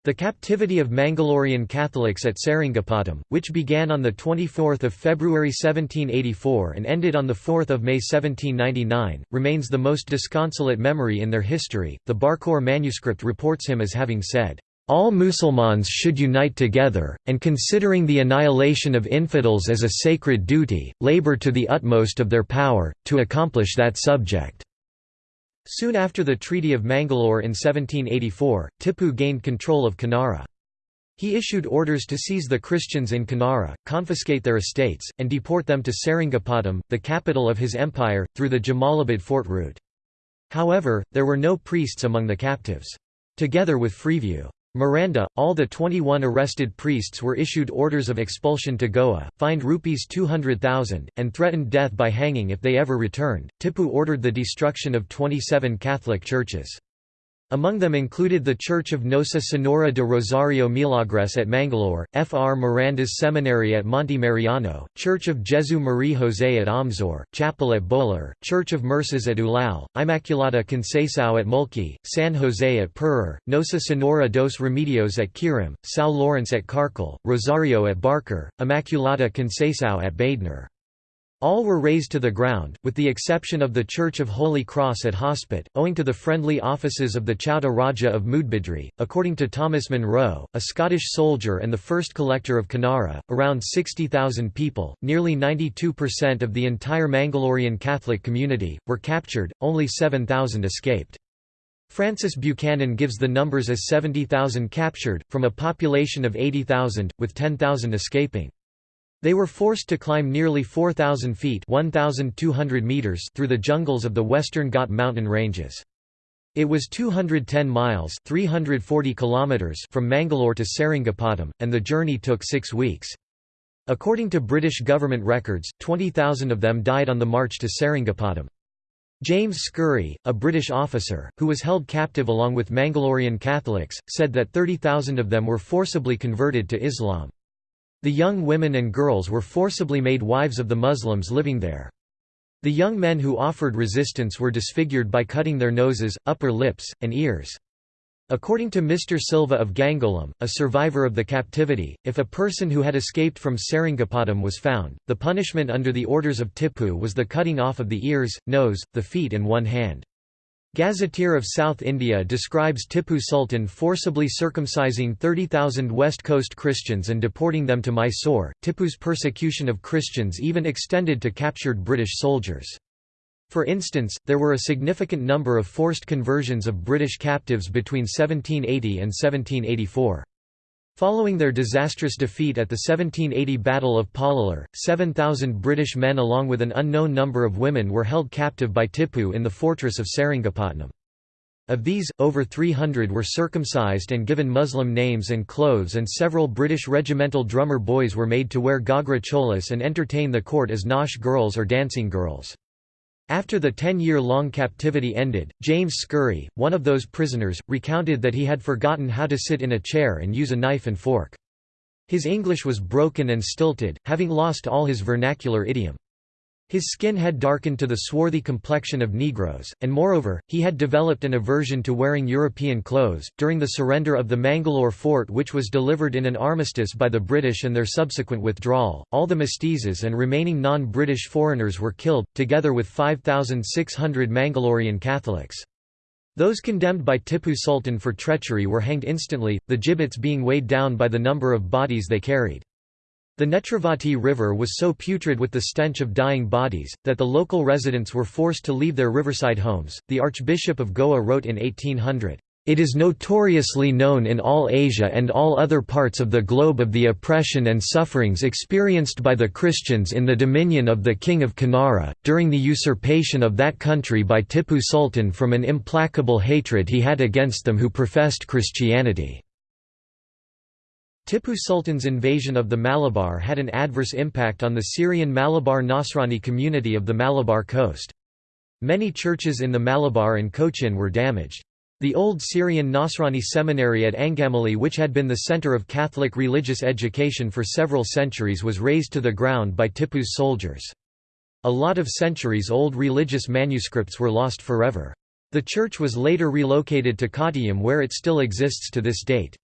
The captivity of Mangalorean Catholics at Seringapatam, which began on 24 February 1784 and ended on 4 May 1799, remains the most disconsolate memory in their history. The Barcoor manuscript reports him as having said, all Musulmans should unite together, and considering the annihilation of infidels as a sacred duty, labor to the utmost of their power, to accomplish that subject. Soon after the Treaty of Mangalore in 1784, Tipu gained control of Kanara. He issued orders to seize the Christians in Kanara, confiscate their estates, and deport them to Seringapatam, the capital of his empire, through the Jamalabad fort route. However, there were no priests among the captives. Together with Freeview Miranda, all the 21 arrested priests were issued orders of expulsion to Goa, fined rupees 200,000, and threatened death by hanging if they ever returned. Tipu ordered the destruction of 27 Catholic churches. Among them included the Church of Nossa Senhora de Rosario Milagres at Mangalore, Fr. Miranda's Seminary at Monte Mariano, Church of Jesu Maria José at Amzor, Chapel at Bolar, Church of Merces at Ulao, Immaculata Conceição at Mulki, San José at Purer, Nossa Senhora dos Remedios at Quirim, São Lawrence at Carcal, Rosario at Barker, Immaculata Conceição at Badner. All were razed to the ground, with the exception of the Church of Holy Cross at Hospet, owing to the friendly offices of the Chauta Raja of Moodbidri. According to Thomas Munro, a Scottish soldier and the first collector of Kanara, around 60,000 people, nearly 92% of the entire Mangalorean Catholic community, were captured, only 7,000 escaped. Francis Buchanan gives the numbers as 70,000 captured, from a population of 80,000, with 10,000 escaping. They were forced to climb nearly 4,000 feet 1,200 meters through the jungles of the western Ghat mountain ranges. It was 210 miles 340 kilometers from Mangalore to Seringapatam, and the journey took six weeks. According to British government records, 20,000 of them died on the march to Seringapatam. James Scurry, a British officer, who was held captive along with Mangalorean Catholics, said that 30,000 of them were forcibly converted to Islam. The young women and girls were forcibly made wives of the Muslims living there. The young men who offered resistance were disfigured by cutting their noses, upper lips, and ears. According to Mr. Silva of Gangolim, a survivor of the captivity, if a person who had escaped from Seringapatam was found, the punishment under the orders of Tipu was the cutting off of the ears, nose, the feet and one hand. Gazetteer of South India describes Tipu Sultan forcibly circumcising 30,000 West Coast Christians and deporting them to Mysore. Tipu's persecution of Christians even extended to captured British soldiers. For instance, there were a significant number of forced conversions of British captives between 1780 and 1784. Following their disastrous defeat at the 1780 Battle of Pollilur, 7,000 British men along with an unknown number of women were held captive by Tipu in the fortress of Seringapatam. Of these, over 300 were circumcised and given Muslim names and clothes and several British regimental drummer boys were made to wear Gagra cholas and entertain the court as Nautch girls or dancing girls. After the ten-year-long captivity ended, James Scurry, one of those prisoners, recounted that he had forgotten how to sit in a chair and use a knife and fork. His English was broken and stilted, having lost all his vernacular idiom. His skin had darkened to the swarthy complexion of Negroes, and moreover, he had developed an aversion to wearing European clothes. During the surrender of the Mangalore fort, which was delivered in an armistice by the British and their subsequent withdrawal, all the mestizos and remaining non British foreigners were killed, together with 5,600 Mangalorean Catholics. Those condemned by Tipu Sultan for treachery were hanged instantly, the gibbets being weighed down by the number of bodies they carried. The Netravati River was so putrid with the stench of dying bodies, that the local residents were forced to leave their riverside homes. The Archbishop of Goa wrote in 1800, It is notoriously known in all Asia and all other parts of the globe of the oppression and sufferings experienced by the Christians in the dominion of the King of Kanara, during the usurpation of that country by Tipu Sultan from an implacable hatred he had against them who professed Christianity. Tipu Sultan's invasion of the Malabar had an adverse impact on the Syrian Malabar Nasrani community of the Malabar coast. Many churches in the Malabar and Cochin were damaged. The old Syrian Nasrani seminary at Angamali which had been the center of Catholic religious education for several centuries was razed to the ground by Tipu's soldiers. A lot of centuries-old religious manuscripts were lost forever. The church was later relocated to Kottayam where it still exists to this date.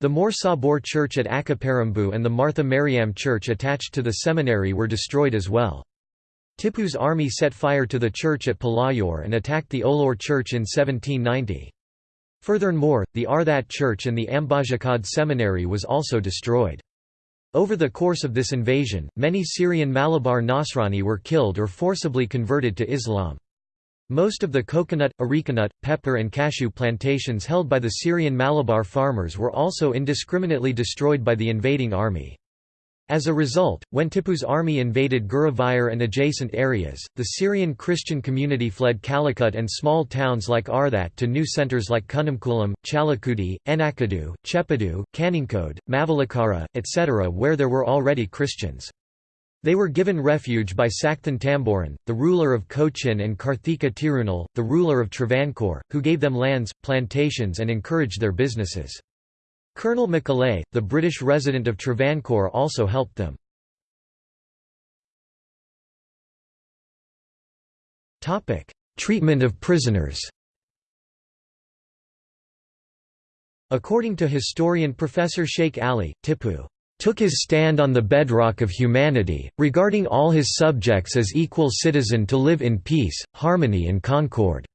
The More Sabor Church at Akaparambu and the Martha Mariam Church attached to the seminary were destroyed as well. Tipu's army set fire to the church at Palayur and attacked the Olor Church in 1790. Furthermore, the Arthat Church and the Ambajakad Seminary was also destroyed. Over the course of this invasion, many Syrian Malabar Nasrani were killed or forcibly converted to Islam. Most of the coconut, arecanut, pepper and cashew plantations held by the Syrian Malabar farmers were also indiscriminately destroyed by the invading army. As a result, when Tipu's army invaded Guruvayur and adjacent areas, the Syrian Christian community fled Calicut and small towns like Arthat to new centres like Kunnamkulam, Chalakudi, Enakadu, Chepadu, Kaninkode, Mavalakara, etc. where there were already Christians. They were given refuge by Sakthan Thampuran, the ruler of Cochin and Karthika Tirunal, the ruler of Travancore, who gave them lands, plantations and encouraged their businesses. Colonel Macaulay, the British resident of Travancore also helped them. Treatment of prisoners According to historian Professor Sheikh Ali, Tipu took his stand on the bedrock of humanity, regarding all his subjects as equal citizen to live in peace, harmony and concord."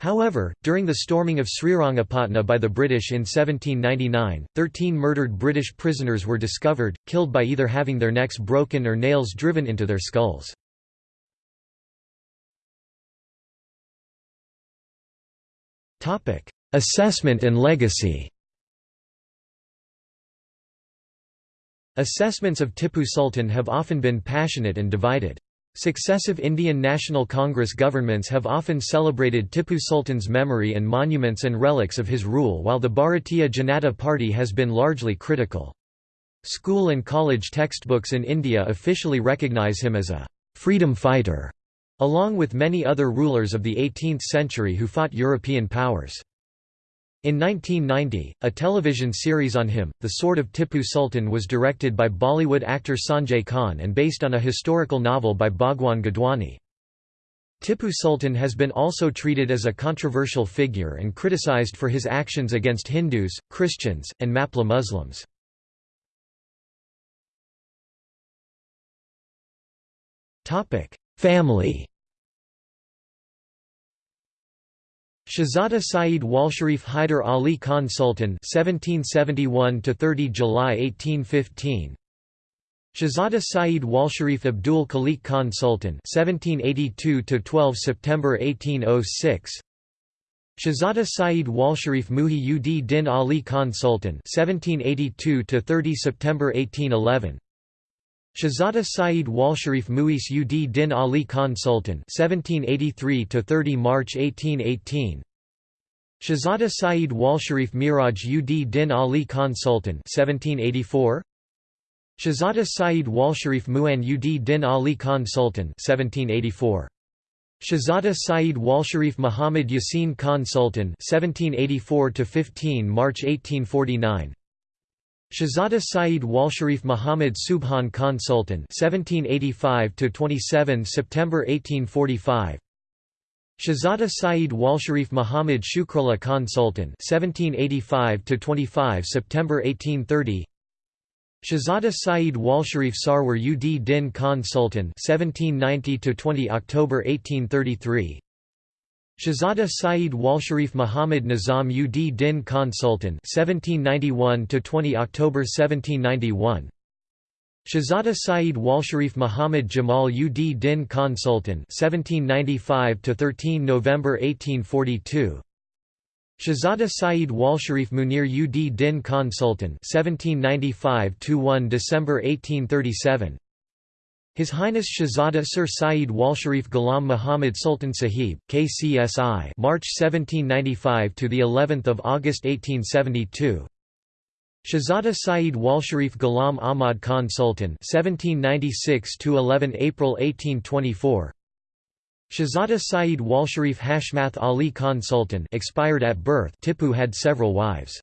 However, during the storming of Srirangapatna by the British in 1799, thirteen murdered British prisoners were discovered, killed by either having their necks broken or nails driven into their skulls. Assessment and legacy Assessments of Tipu Sultan have often been passionate and divided. Successive Indian National Congress governments have often celebrated Tipu Sultan's memory and monuments and relics of his rule while the Bharatiya Janata Party has been largely critical. School and college textbooks in India officially recognize him as a «freedom fighter», along with many other rulers of the 18th century who fought European powers. In 1990, a television series on him, The Sword of Tipu Sultan was directed by Bollywood actor Sanjay Khan and based on a historical novel by Bhagwan Gidwani. Tipu Sultan has been also treated as a controversial figure and criticized for his actions against Hindus, Christians, and Mapla Muslims. Family Shahzada Saeed Walsharif Hyder Ali Khan Sultan (1771–30 July 1815). Shahzada Saeed Walsharif Abdul Khalik Khan Sultan (1782–12 September 1806). Shahzada Saeed Walsharif Muhi ud Din Ali Khan Sultan (1782–30 September 1811). Shahzada Saeed Walsharif Muis ud Din Ali Khan Sultan (1783–30 March 1818). Shahzada Saeed Walsharif Miraj ud Din Ali Khan Sultan (1784). Shahzada Saeed Walsharif Muan ud Din Ali Khan Sultan (1784). Shahzada Saeed Walsharif Muhammad Yasin Khan Sultan (1784–15 March 1849). Shahzada Saeed Walsharif Muhammad Subhan Khan Sultan (1785–27 September 1845). Shahzada Saeed Walsharif Muhammad Shukrullah Khan Sultan (1785–25 September 1830). Shahzada Saeed Walsharif Sarwar ud Din Khan Sultan (1790–20 October 1833). Shahzada Saeed Walsharif Muhammad Nizam ud Din Khan Sultan (1791–20 October 1791). Shahzada Saeed Walsharif Muhammad Jamal ud Din Khan Sultan (1795–13 November 1842). Shahzada Saeed Walsharif Munir ud Din Khan Sultan (1795–1 December 1837). His Highness Shahzada Sir Saeed Walsharif Ghulam Muhammad Sultan Sahib, KCSI, March 1795 to the 11th of August 1872. Shahzada Saeed Walsharif Ghulam Ahmad Khan Sultan, 1796 to 11 April 1824. Shahzada Saeed Walsharif Hashmath Ali Khan Sultan, expired at birth. Tipu had several wives.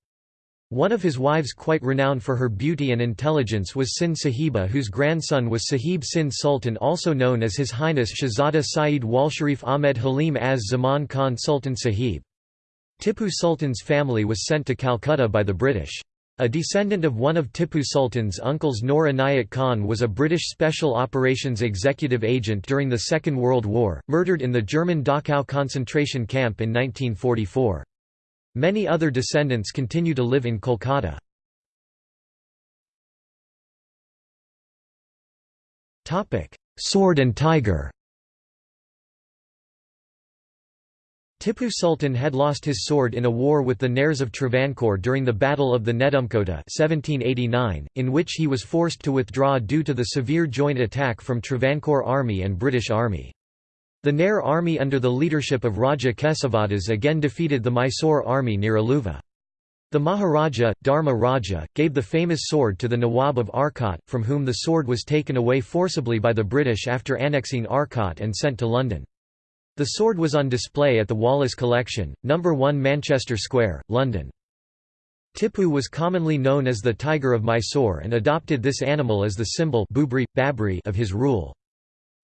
One of his wives quite renowned for her beauty and intelligence was Sin Sahiba whose grandson was Sahib Sin Sultan also known as His Highness Shahzada Saeed Walsharif Ahmed Halim Az Zaman Khan Sultan Sahib. Tipu Sultan's family was sent to Calcutta by the British. A descendant of one of Tipu Sultan's uncles Noor Inayat Khan was a British Special Operations Executive Agent during the Second World War, murdered in the German Dachau concentration camp in 1944. Many other descendants continue to live in Kolkata. Sword and Tiger Tipu Sultan had lost his sword in a war with the Nairs of Travancore during the Battle of the Nedumkota 1789, in which he was forced to withdraw due to the severe joint attack from Travancore Army and British Army. The Nair army under the leadership of Raja Kesavadas again defeated the Mysore army near Aluva. The Maharaja, Dharma Raja, gave the famous sword to the Nawab of Arcot, from whom the sword was taken away forcibly by the British after annexing Arcot and sent to London. The sword was on display at the Wallace Collection, No. 1 Manchester Square, London. Tipu was commonly known as the Tiger of Mysore and adopted this animal as the symbol of his rule.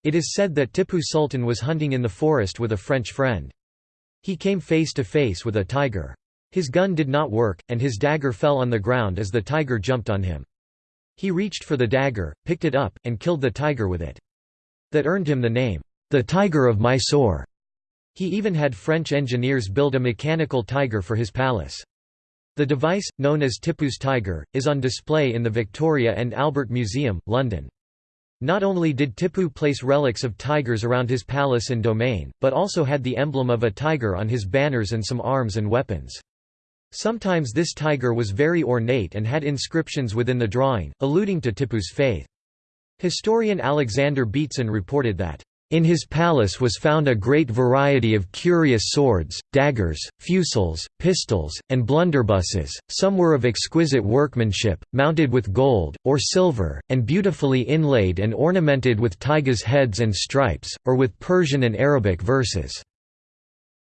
It is said that Tipu Sultan was hunting in the forest with a French friend. He came face to face with a tiger. His gun did not work, and his dagger fell on the ground as the tiger jumped on him. He reached for the dagger, picked it up, and killed the tiger with it. That earned him the name, the Tiger of Mysore. He even had French engineers build a mechanical tiger for his palace. The device, known as Tipu's tiger, is on display in the Victoria and Albert Museum, London. Not only did Tipu place relics of tigers around his palace and domain, but also had the emblem of a tiger on his banners and some arms and weapons. Sometimes this tiger was very ornate and had inscriptions within the drawing, alluding to Tipu's faith. Historian Alexander Beatson reported that, in his palace was found a great variety of curious swords, daggers, fusils, pistols, and blunderbusses, some were of exquisite workmanship, mounted with gold, or silver, and beautifully inlaid and ornamented with tigers' heads and stripes, or with Persian and Arabic verses.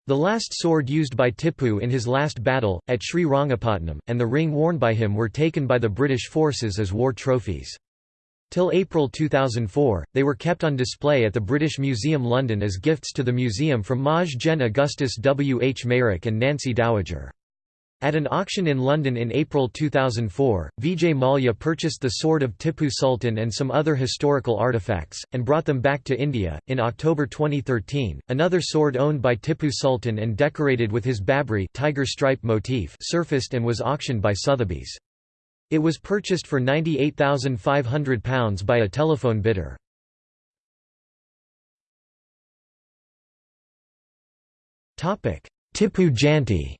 The last sword used by Tipu in his last battle, at Sri Rangapatnam, and the ring worn by him were taken by the British forces as war trophies. Till April 2004, they were kept on display at the British Museum London as gifts to the museum from Maj Gen Augustus W. H. Meyrick and Nancy Dowager. At an auction in London in April 2004, Vijay Mallya purchased the sword of Tipu Sultan and some other historical artifacts, and brought them back to India. In October 2013, another sword owned by Tipu Sultan and decorated with his Babri tiger stripe motif surfaced and was auctioned by Sotheby's. It was purchased for £98,500 by a telephone bidder. Tipu Jayanti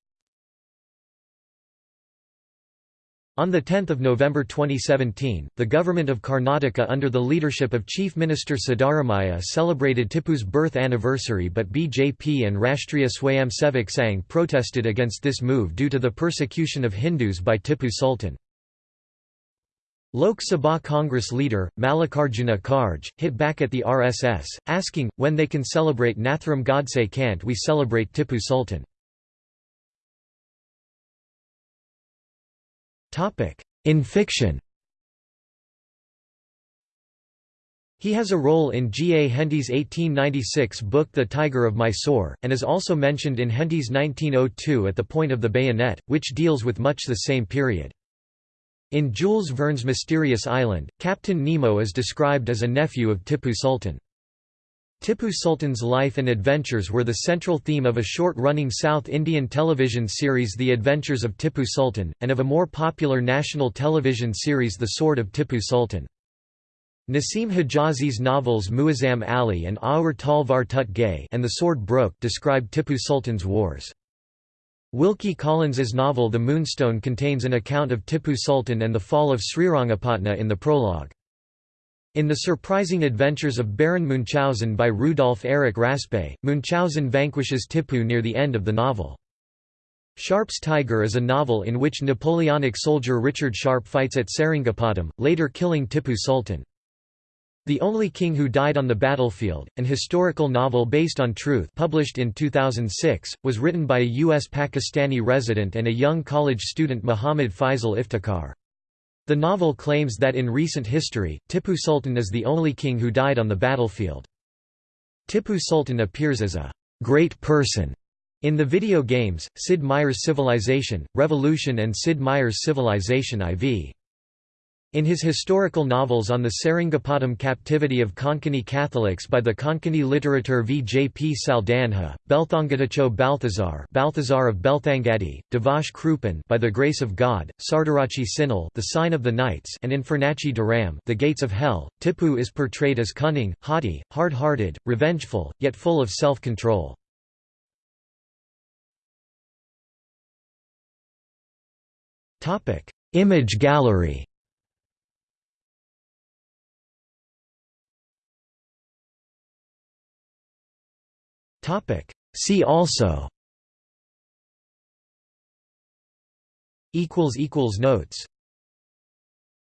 On 10 November 2017, the government of Karnataka under the leadership of Chief Minister Siddaramaiah celebrated Tipu's birth anniversary but BJP and Rashtriya Swayamsevak Sangh protested against this move due to the persecution of Hindus by Tipu Sultan. Lok Sabha Congress leader, Mallikarjuna Kharge, hit back at the RSS, asking, when they can celebrate Nathuram Godse can't we celebrate Tipu Sultan. In fiction He has a role in G. A. Henty's 1896 book The Tiger of Mysore, and is also mentioned in Henty's 1902 At the Point of the Bayonet, which deals with much the same period. In Jules Verne's Mysterious Island, Captain Nemo is described as a nephew of Tipu Sultan. Tipu Sultan's life and adventures were the central theme of a short-running South Indian television series The Adventures of Tipu Sultan, and of a more popular national television series The Sword of Tipu Sultan. Naseem Hijazi's novels Muazzam Ali and Aur Talvar Tut Gay and The Sword Broke describe Tipu Sultan's wars. Wilkie Collins's novel The Moonstone contains an account of Tipu Sultan and the fall of Srirangapatna in the prologue. In The Surprising Adventures of Baron Munchausen by Rudolf Erich Raspe, Munchausen vanquishes Tipu near the end of the novel. Sharpe's Tiger is a novel in which Napoleonic soldier Richard Sharpe fights at Seringapatam, later killing Tipu Sultan. The Only King Who Died on the Battlefield, an historical novel based on truth published in 2006, was written by a U.S. Pakistani resident and a young college student Muhammad Faisal Iftikhar. The novel claims that in recent history, Tipu Sultan is the only king who died on the battlefield. Tipu Sultan appears as a great person in the video games, Sid Meier's Civilization, Revolution and Sid Meier's Civilization IV. In his historical novels on the Seringapatam captivity of Konkani Catholics by the Konkani literature V. J. P. Saldanha, Belthangadacho Balthazar Balthazar of Belthangadi, Devash Krupan by the Grace of God, Sardarachi Sinal the Sign of the Knights and Infernachi Dharam the Gates of Hell, Tipu is portrayed as cunning, haughty, hard-hearted, revengeful, yet full of self-control. Image gallery See also. Equals equals Notes